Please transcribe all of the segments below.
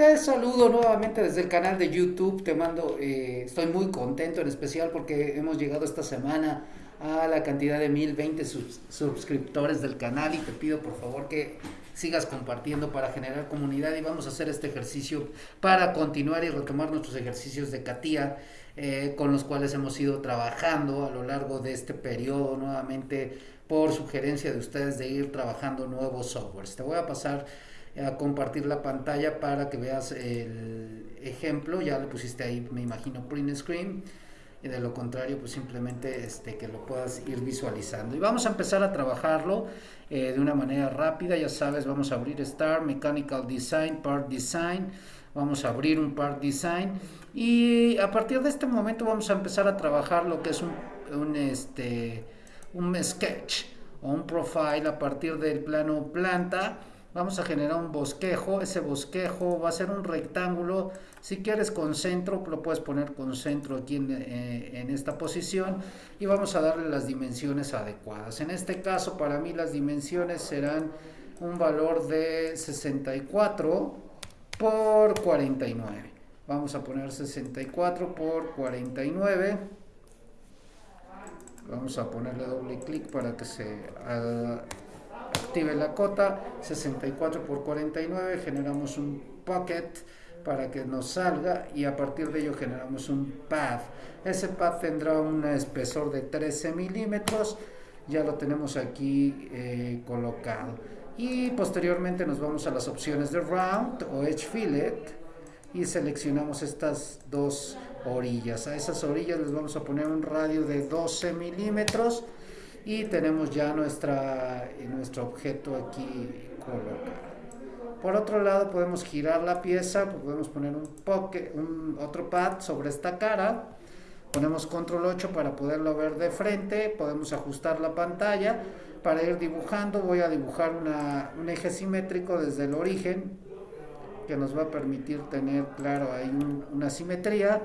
Te saludo nuevamente desde el canal de YouTube, te mando, eh, estoy muy contento en especial porque hemos llegado esta semana a la cantidad de 1020 suscriptores del canal y te pido por favor que sigas compartiendo para generar comunidad y vamos a hacer este ejercicio para continuar y retomar nuestros ejercicios de CATIA eh, con los cuales hemos ido trabajando a lo largo de este periodo nuevamente por sugerencia de ustedes de ir trabajando nuevos softwares. Te voy a pasar a compartir la pantalla para que veas el ejemplo, ya le pusiste ahí me imagino print screen. Y de lo contrario pues simplemente este, que lo puedas ir visualizando. Y vamos a empezar a trabajarlo eh, de una manera rápida. Ya sabes vamos a abrir Start Mechanical Design Part Design. Vamos a abrir un Part Design. Y a partir de este momento vamos a empezar a trabajar lo que es un, un este un sketch o un profile a partir del plano planta vamos a generar un bosquejo, ese bosquejo va a ser un rectángulo, si quieres con centro, lo puedes poner con centro aquí en, eh, en, esta posición y vamos a darle las dimensiones adecuadas. En este caso para mí las dimensiones serán un valor de 64 por 49. Vamos a poner 64 por 49. Vamos a ponerle doble clic para que se haga active la cota 64 por 49 generamos un pocket para que nos salga y a partir de ello generamos un path ese path tendrá un espesor de 13 milímetros ya lo tenemos aquí eh, colocado. Y posteriormente nos vamos a las opciones de round o edge fillet y seleccionamos estas dos orillas. A esas orillas les vamos a poner un radio de 12 milímetros y tenemos ya nuestra, nuestro objeto aquí colocado. Por otro lado podemos girar la pieza, podemos poner un, un otro pad sobre esta cara, ponemos control 8 para poderlo ver de frente, podemos ajustar la pantalla, para ir dibujando voy a dibujar una, un eje simétrico desde el origen que nos va a permitir tener claro ahí una simetría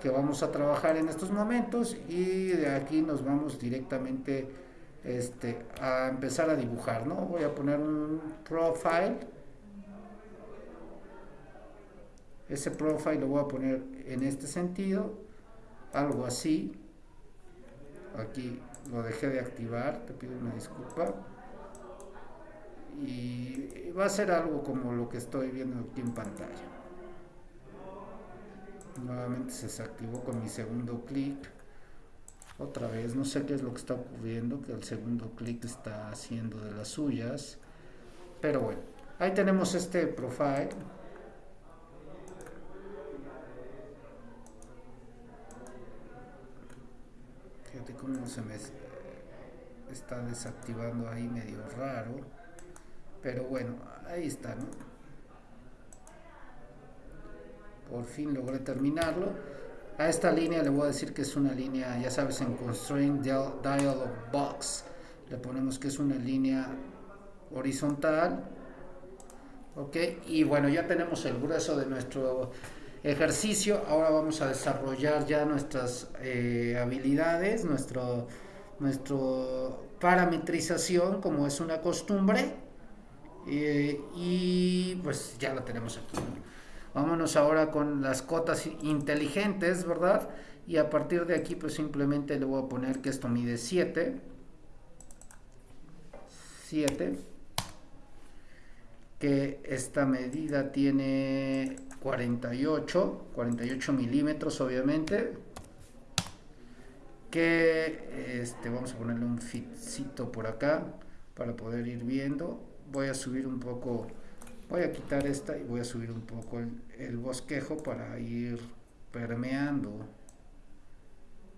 que vamos a trabajar en estos momentos y de aquí nos vamos directamente este, a empezar a dibujar, ¿no? Voy a poner un profile. Ese profile lo voy a poner en este sentido, algo así. Aquí lo dejé de activar, te pido una disculpa. Y va a ser algo como lo que estoy viendo aquí en pantalla nuevamente se desactivó con mi segundo clic. Otra vez no sé qué es lo que está ocurriendo que el segundo clic está haciendo de las suyas. Pero bueno ahí tenemos este profile. Fíjate cómo se me está desactivando ahí medio raro. Pero bueno ahí está ¿no? Por fin logré terminarlo. A esta línea le voy a decir que es una línea ya sabes en constraint dialog box. Le ponemos que es una línea horizontal. Ok y bueno ya tenemos el grueso de nuestro ejercicio. Ahora vamos a desarrollar ya nuestras eh, habilidades nuestro nuestro parametrización como es una costumbre. Eh, y pues ya la tenemos aquí Vámonos ahora con las cotas inteligentes, ¿verdad? Y a partir de aquí pues simplemente le voy a poner que esto mide 7. 7. Que esta medida tiene 48, 48 milímetros obviamente. Que este, vamos a ponerle un fitcito por acá para poder ir viendo. Voy a subir un poco Voy a quitar esta y voy a subir un poco el, bosquejo para ir permeando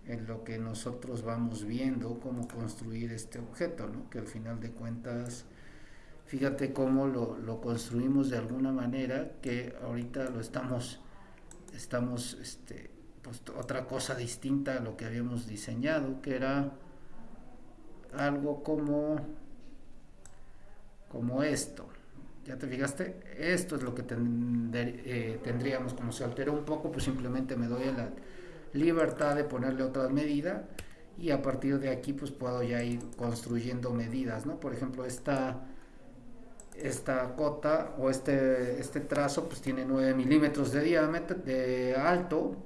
en lo que nosotros vamos viendo cómo construir este objeto, ¿no? que al final de cuentas, fíjate cómo lo, construimos de alguna manera, que ahorita lo estamos, estamos, este, pues otra cosa distinta a lo que habíamos diseñado, que era algo como, como esto. ¿Ya te fijaste? Esto es lo que eh, tendríamos. Como se alteró un poco, pues simplemente me doy la libertad de ponerle otra medida y a partir de aquí pues puedo ya ir construyendo medidas, ¿no? Por ejemplo, esta, esta cota o este, este trazo pues tiene 9 milímetros de diámetro, de alto.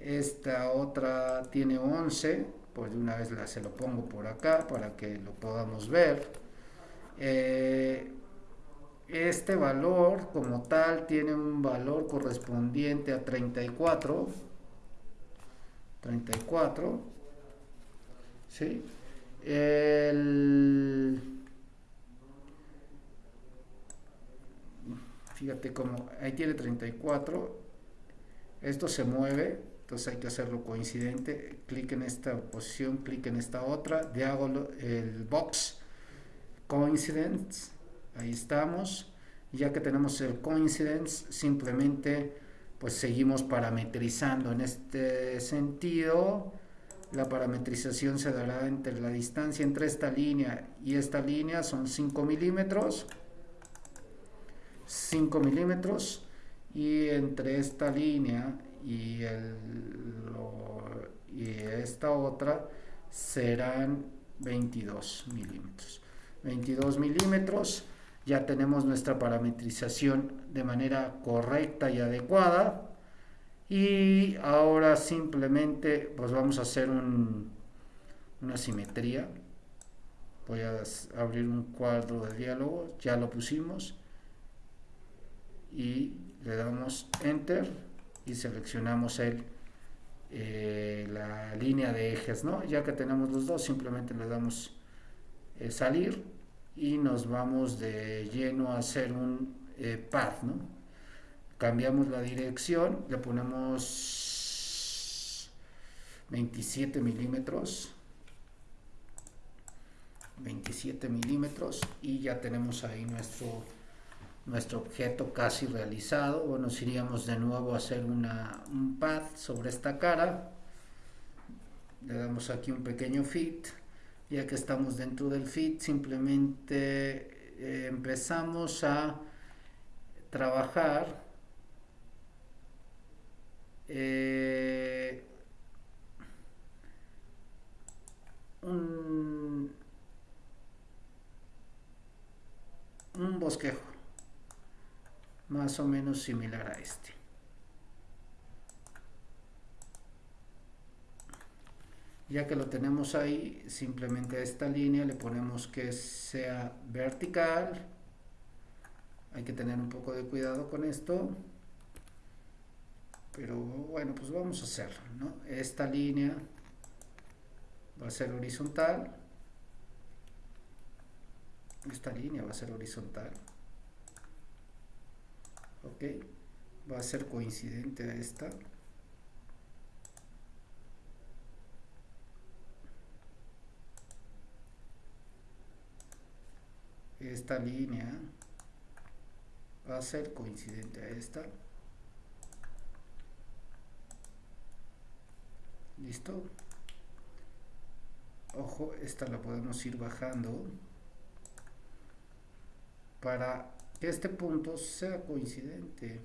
Esta otra tiene 11, pues de una vez la, se lo pongo por acá para que lo podamos ver. Eh, este valor como tal tiene un valor correspondiente a 34. 34. ¿Sí? El fíjate cómo ahí tiene 34 esto se mueve entonces hay que hacerlo coincidente clic en esta posición clic en esta otra hago el box coincidence ahí estamos. Ya que tenemos el coincidence simplemente pues seguimos parametrizando. En este sentido la parametrización se dará entre la distancia entre esta línea y esta línea. Son 5 milímetros. 5 milímetros. Y entre esta línea y, el, y esta otra serán 22 milímetros. 22 milímetros ya tenemos nuestra parametrización de manera correcta y adecuada. Y ahora simplemente pues vamos a hacer un, una simetría. Voy a abrir un cuadro de diálogo ya lo pusimos. Y le damos enter y seleccionamos el eh, la línea de ejes ¿no? ya que tenemos los dos simplemente le damos eh, salir y nos vamos de lleno a hacer un eh, path ¿no? cambiamos la dirección le ponemos 27 milímetros 27 milímetros y ya tenemos ahí nuestro nuestro objeto casi realizado. O nos iríamos de nuevo a hacer una, un path sobre esta cara. Le damos aquí un pequeño fit ya que estamos dentro del fit simplemente eh, empezamos a trabajar eh, un, un bosquejo más o menos similar a este. Ya que lo tenemos ahí, simplemente a esta línea le ponemos que sea vertical. Hay que tener un poco de cuidado con esto. Pero bueno, pues vamos a hacerlo, ¿no? Esta línea va a ser horizontal. Esta línea va a ser horizontal ok va a ser coincidente a esta esta línea va a ser coincidente a esta listo ojo esta la podemos ir bajando para que este punto sea coincidente.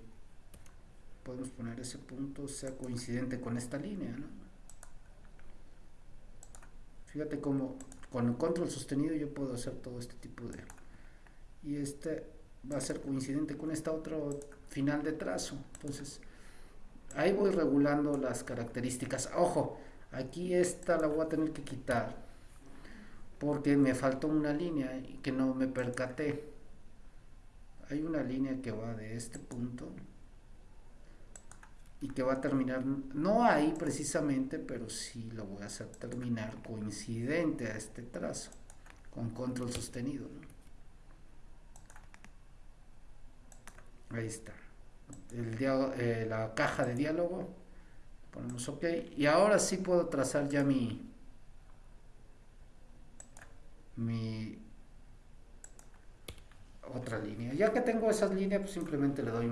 Podemos poner ese punto sea coincidente con esta línea, ¿no? Fíjate cómo con el control sostenido yo puedo hacer todo este tipo de... Y este va a ser coincidente con esta otra final de trazo. Entonces, ahí voy regulando las características. Ojo, aquí esta la voy a tener que quitar porque me faltó una línea y que no me percaté hay una línea que va de este punto y que va a terminar, no ahí precisamente, pero sí lo voy a hacer terminar coincidente a este trazo, con control sostenido. Ahí está. El eh, la caja de diálogo, ponemos OK, y ahora sí puedo trazar ya mi, mi otra línea. Ya que tengo esas líneas, pues simplemente le doy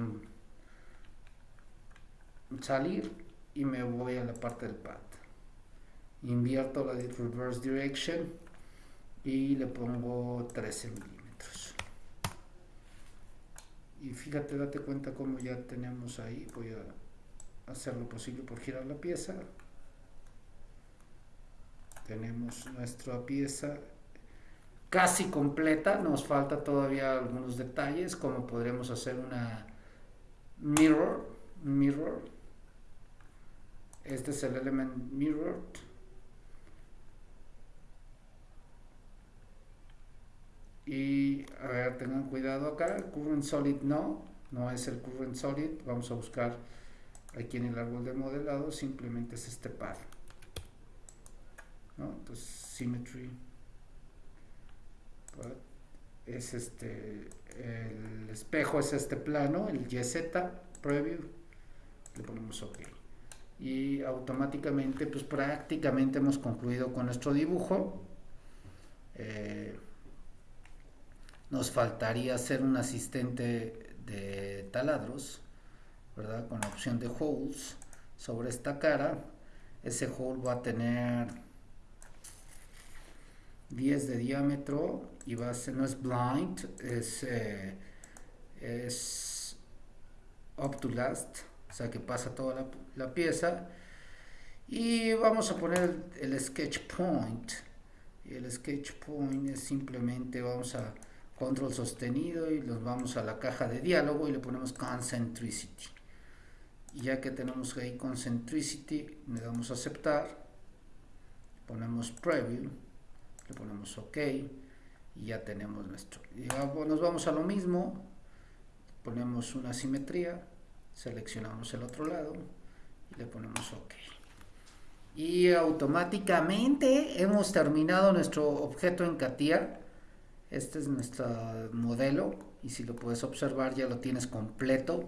salir y me voy a la parte del path. Invierto la reverse direction y le pongo 13 milímetros. Y fíjate, date cuenta como ya tenemos ahí. Voy a hacer lo posible por girar la pieza. Tenemos nuestra pieza casi completa, nos falta todavía algunos detalles, como podremos hacer una mirror, mirror, este es el element mirror, a ver, tengan cuidado acá, current solid no, no es el current solid, vamos a buscar aquí en el árbol de modelado, simplemente es este par, entonces symmetry, es este, el espejo es este plano, el YZ preview, le ponemos OK. Y automáticamente, pues prácticamente hemos concluido con nuestro dibujo. Eh, nos faltaría hacer un asistente de taladros, ¿verdad? Con la opción de holes sobre esta cara. Ese hole va a tener 10 de diámetro y va a ser, no es blind, es, eh, es up to last, o sea que pasa toda la, pieza. Y vamos a poner el, sketch point. El sketch point es simplemente, vamos a control sostenido y nos vamos a la caja de diálogo y le ponemos concentricity. Y ya que tenemos ahí concentricity, le damos a aceptar, ponemos preview le ponemos ok y ya tenemos nuestro. Nos vamos a lo mismo ponemos una simetría seleccionamos el otro lado y le ponemos ok. Y automáticamente hemos terminado nuestro objeto en CATIA este es nuestro modelo y si lo puedes observar ya lo tienes completo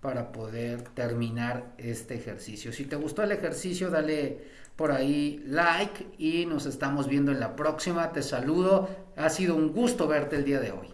para poder terminar este ejercicio. Si te gustó el ejercicio, dale por ahí like y nos estamos viendo en la próxima. Te saludo. Ha sido un gusto verte el día de hoy.